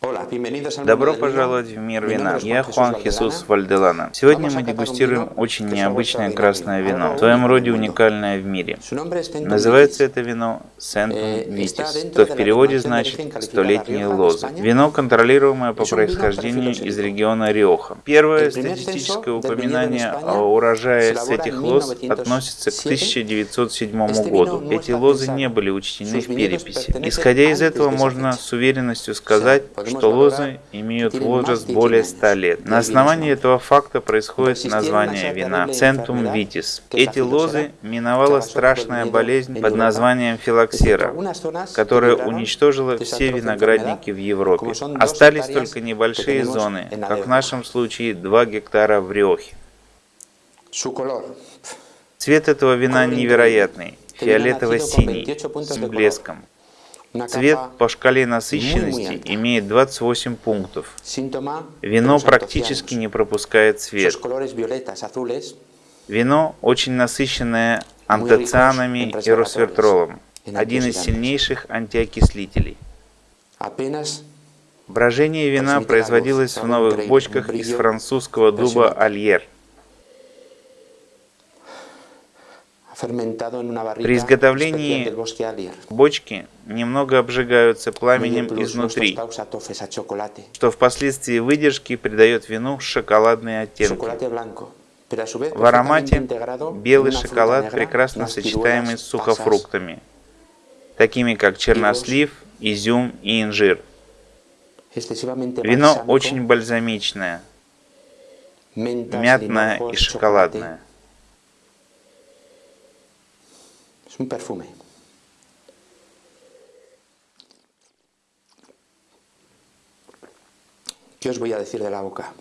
Добро пожаловать в мир вина. Я Хуан Хисус Вальделана. Сегодня мы дегустируем очень необычное красное вино, в своем роде уникальное в мире. Называется это вино Сентум Витис, что в переводе значит «столетние лозы». Вино, контролируемое по происхождению из региона Риоха. Первое статистическое упоминание о урожае с этих лоз относится к 1907 году. Эти лозы не были учтены в переписи. Исходя из этого, можно с уверенностью сказать, что лозы имеют возраст более 100 лет. На основании этого факта происходит название вина Centum vitis. Эти лозы миновала страшная болезнь под названием филоксера, которая уничтожила все виноградники в Европе. Остались только небольшие зоны, как в нашем случае 2 гектара в Риохе. Цвет этого вина невероятный, фиолетово-синий, с блеском. Цвет по шкале насыщенности имеет 28 пунктов. Вино практически не пропускает цвет. Вино очень насыщенное антоцианами и росвертролом, один из сильнейших антиокислителей. Брожение вина производилось в новых бочках из французского дуба Альер – При изготовлении бочки немного обжигаются пламенем изнутри, что впоследствии выдержки придает вину шоколадные оттенки. В аромате белый шоколад прекрасно сочетаемый с сухофруктами, такими как чернослив, изюм и инжир. Вино очень бальзамичное, мятное и шоколадное. Es un perfume. ¿Qué os voy a decir de la boca?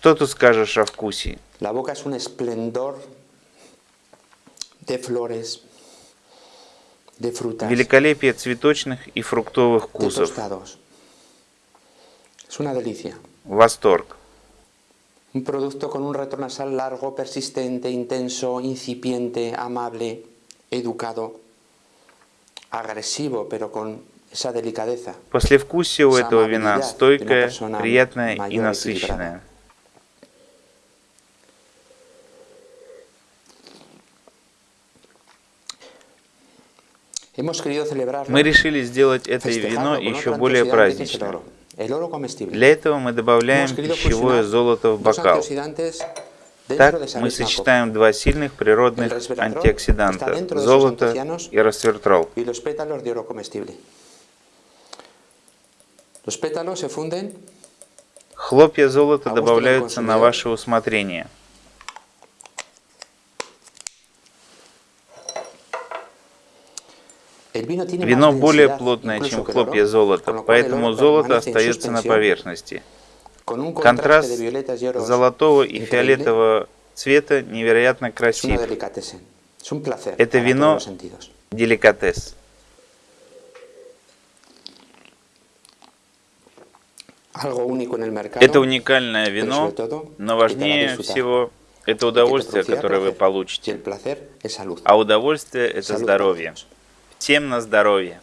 Что ты скажешь о вкусе? La boca es un esplendor de flores, de frutas, Великолепие цветочных и фруктовых de вкусов. tostados. Es una delicia. Восторг. Un producto con un retronasal largo, persistente, intenso, incipiente, amable, Educado, agresivo, pero con esa delicadeza. Послевкусие у этого вина стойкое, приятное и насыщенное. Мы решили сделать это вино еще более праздничным. Для этого мы добавляем пищевое золото в бокал. Так мы сочетаем два сильных природных антиоксиданта – золото и funden. Хлопья золота добавляются на ваше усмотрение. Вино более плотное, чем хлопья золота, поэтому золото остается на поверхности. Контраст золотого и фиолетового цвета невероятно красив. Это вино. Деликатес. Это уникальное вино, но важнее всего это удовольствие, которое вы получите. А удовольствие – это здоровье. Всем на здоровье.